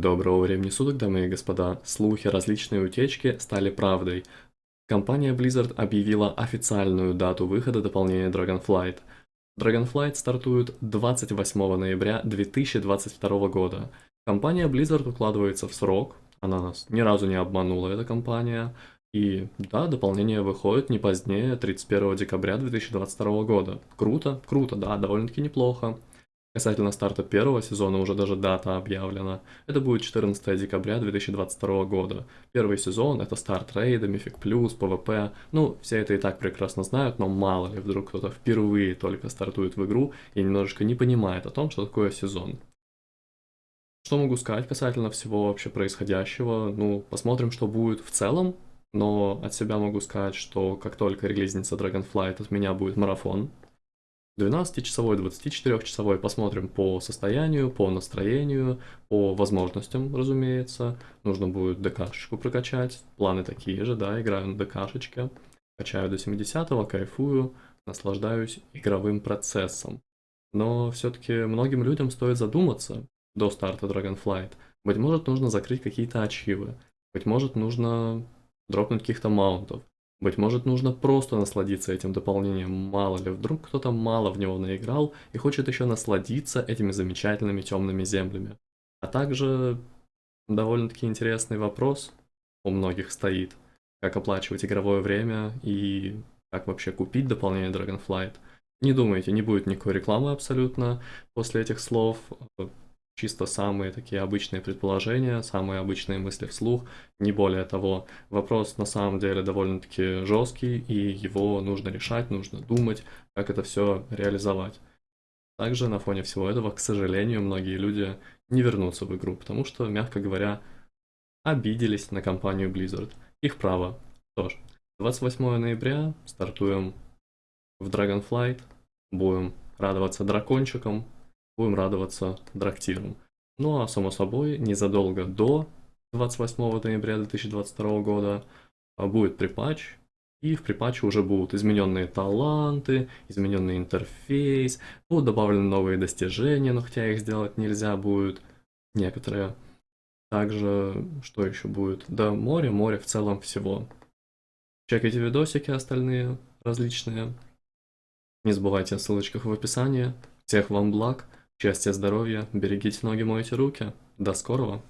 Доброго времени суток, дамы и господа. Слухи, различные утечки стали правдой. Компания Blizzard объявила официальную дату выхода дополнения Dragonflight. Dragonflight стартует 28 ноября 2022 года. Компания Blizzard укладывается в срок, она нас ни разу не обманула, эта компания. И да, дополнение выходит не позднее 31 декабря 2022 года. Круто, круто, да, довольно-таки неплохо. Касательно старта первого сезона уже даже дата объявлена. Это будет 14 декабря 2022 года. Первый сезон — это старт рейда, Mythic Plus, PvP. Ну, все это и так прекрасно знают, но мало ли, вдруг кто-то впервые только стартует в игру и немножечко не понимает о том, что такое сезон. Что могу сказать касательно всего вообще происходящего? Ну, посмотрим, что будет в целом. Но от себя могу сказать, что как только релизнится Dragonflight, от меня будет марафон. 12-часовой, 24-часовой посмотрим по состоянию, по настроению, по возможностям, разумеется. Нужно будет ДКшечку прокачать. Планы такие же, да, играю на ДКшечке. Качаю до 70-го, кайфую, наслаждаюсь игровым процессом. Но все-таки многим людям стоит задуматься до старта Dragonflight. Быть может, нужно закрыть какие-то ачивы. Быть может, нужно дропнуть каких-то маунтов. Быть может, нужно просто насладиться этим дополнением, мало ли, вдруг кто-то мало в него наиграл и хочет еще насладиться этими замечательными темными землями. А также довольно-таки интересный вопрос у многих стоит, как оплачивать игровое время и как вообще купить дополнение Dragonflight. Не думайте, не будет никакой рекламы абсолютно после этих слов чисто самые такие обычные предположения, самые обычные мысли вслух, не более того. Вопрос на самом деле довольно-таки жесткий, и его нужно решать, нужно думать, как это все реализовать. Также на фоне всего этого, к сожалению, многие люди не вернутся в игру, потому что, мягко говоря, обиделись на компанию Blizzard. Их право. Что ж, 28 ноября стартуем в Dragonflight, будем радоваться дракончикам, будем радоваться драктирам. Ну а само собой, незадолго до 28 ноября 2022 года а, будет припатч, и в припатче уже будут измененные таланты, измененный интерфейс, будут добавлены новые достижения, но хотя их сделать нельзя будет некоторые. Также, что еще будет? Да, море, море в целом всего. Чекайте видосики остальные, различные. Не забывайте о ссылочках в описании. Всех вам благ. Счастья, здоровья, берегите ноги, мойте руки. До скорого!